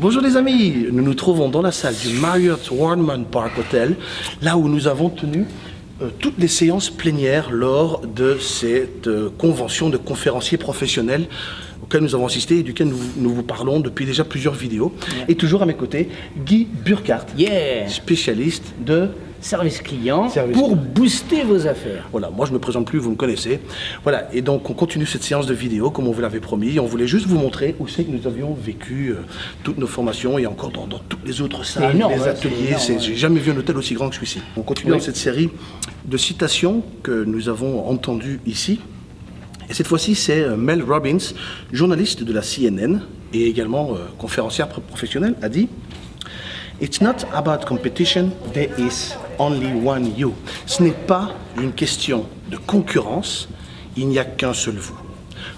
Bonjour les amis, nous nous trouvons dans la salle du Marriott Warman Park Hotel, là où nous avons tenu euh, toutes les séances plénières lors de cette euh, convention de conférenciers professionnels auquel nous avons assisté et duquel nous, vous parlons depuis déjà plusieurs vidéos. Et toujours à mes côtés, Guy Burkhardt, spécialiste de service client pour booster vos affaires. Voilà, moi je me présente plus, vous me connaissez. Voilà, et donc on continue cette séance de vidéo comme on vous l'avait promis. On voulait juste vous montrer où c'est que nous avions vécu euh, toutes nos formations et encore dans, toutes les autres salles, les hein, ateliers. J'ai jamais vu un hôtel aussi grand que celui-ci. On continue dans cette série de citations que nous avons entendues ici. Et cette fois-ci, c'est euh, Mel Robbins, journaliste de la CNN et également euh, conférencière professionnelle, a dit It's not about competition, there is only one you. Ce n'est pas une question de concurrence, il n'y a qu'un seul vous.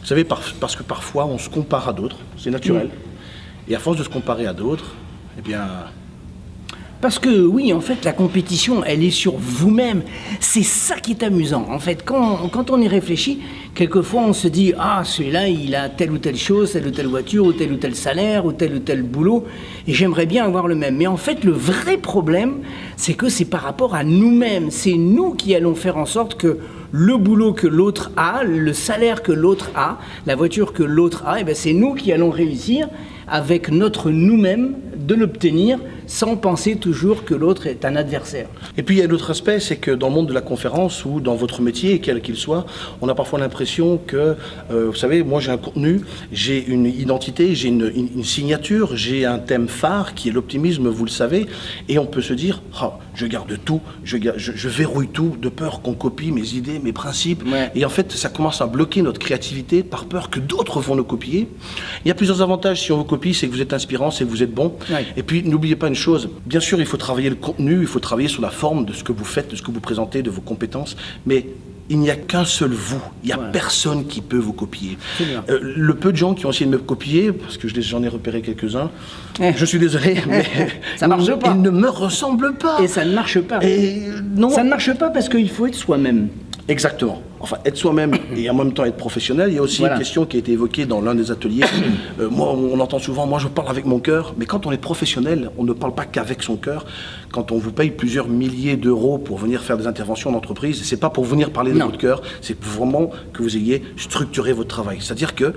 Vous savez, parce que parfois on se compare à d'autres, c'est naturel. Et à force de se comparer à d'autres, eh bien, parce que oui, en fait, la compétition, elle est sur vous-même. C'est ça qui est amusant. En fait, quand, on y réfléchit, quelquefois on se dit, ah, celui-là, il a telle ou telle chose, telle ou telle voiture, ou tel ou tel salaire, ou tel ou tel boulot, et j'aimerais bien avoir le même. Mais en fait, le vrai problème, c'est que c'est par rapport à nous-mêmes. C'est nous qui allons faire en sorte que le boulot que l'autre a, le salaire que l'autre a, la voiture que l'autre a, eh ben c'est nous qui allons réussir avec notre nous-mêmes de l'obtenir sans penser toujours que l'autre est un adversaire. Et puis il y a un autre aspect, c'est que dans le monde de la conférence ou dans votre métier, quel qu'il soit, on a parfois l'impression que, euh, vous savez, moi j'ai un contenu, j'ai une identité, j'ai une, signature, j'ai un thème phare qui est l'optimisme, vous le savez, et on peut se dire, oh, je garde tout, je, je, verrouille tout de peur qu'on copie mes idées, mes principes, et en fait ça commence à bloquer notre créativité par peur que d'autres vont nous copier. Il y a plusieurs avantages si on vous copie, c'est que vous êtes inspirant, c'est que vous êtes bon, et puis n'oubliez pas une chose. Bien sûr, il faut travailler le contenu, il faut travailler sur la forme de ce que vous faites, de ce que vous présentez, de vos compétences, mais il n'y a qu'un seul vous. Il n'y a personne qui peut vous copier. Euh, le peu de gens qui ont essayé de me copier, parce que j'en ai repéré quelques-uns, eh. je suis désolé, mais ça marche pas. ils ne me ressemblent pas. Et ça ne marche pas. Et non. Ça ne marche pas parce qu'il faut être soi-même. Exactement. Enfin, être soi-même et en même temps être professionnel. Il y a aussi une question qui a été évoquée dans l'un des ateliers. Euh, moi, on entend souvent, moi je parle avec mon cœur, mais quand on est professionnel, on ne parle pas qu'avec son cœur. Quand on vous paye plusieurs milliers d'euros pour venir faire des interventions en entreprise, c'est pas pour venir parler de votre cœur, c'est vraiment que vous ayez structuré votre travail. C'est-à-dire que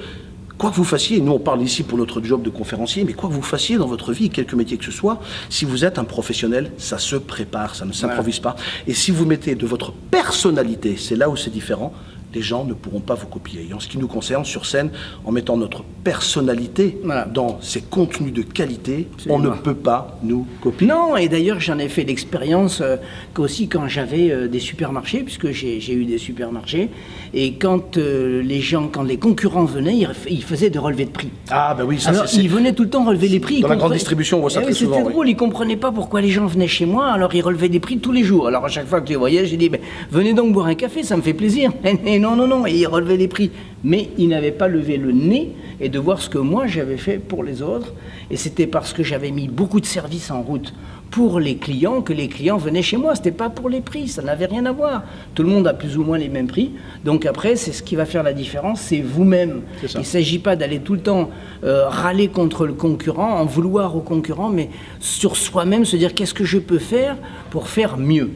Quoi que vous fassiez, nous on parle ici pour notre job de conférencier, mais quoi que vous fassiez dans votre vie, quelque métier que ce soit, si vous êtes un professionnel, ça se prépare, ça ne s'improvise pas. Et si vous mettez de votre personnalité, c'est là où c'est différent, les gens ne pourront pas vous copier. Et en ce qui nous concerne, sur scène, en mettant notre personnalité dans ces contenus de qualité, on ne peut pas nous copier. Non, et d'ailleurs j'en ai fait l'expérience euh, qu'aussi quand j'avais euh, des supermarchés, puisque j'ai eu des supermarchés, et quand euh, les gens, quand les concurrents venaient, ils, faisaient des relevés de prix. Ah ben oui, ça alors, Ils venaient tout le temps relever les prix. Dans la grande distribution, on voit ça eh très souvent. C'était drôle, ils ne comprenaient pas pourquoi les gens venaient chez moi, alors ils relevaient des prix tous les jours. Alors à chaque fois que je les voyais, j'ai dit, ben, venez donc boire un café, ça me fait plaisir. non, non, non, et il relevait les prix. Mais il n'avait pas levé le nez et de voir ce que moi j'avais fait pour les autres. Et c'était parce que j'avais mis beaucoup de services en route pour les clients que les clients venaient chez moi. Ce n'était pas pour les prix, ça n'avait rien à voir. Tout le monde a plus ou moins les mêmes prix. Donc après, c'est ce qui va faire la différence, c'est vous-même. Il ne s'agit pas d'aller tout le temps euh, râler contre le concurrent, en vouloir au concurrent, mais sur soi-même se dire qu'est-ce que je peux faire pour faire mieux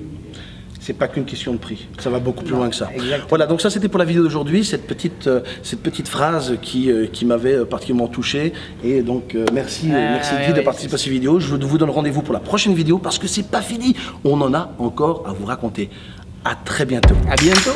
c'est pas qu'une question de prix. Ça va beaucoup plus loin que ça. Voilà, donc ça c'était pour la vidéo d'aujourd'hui, cette petite, euh, cette petite phrase qui, euh, qui m'avait euh, particulièrement touché. Et donc merci, merci Guy de participer à cette vidéo. Je vous donne rendez-vous pour la prochaine vidéo parce que c'est pas fini. On en a encore à vous raconter. À très bientôt. À bientôt.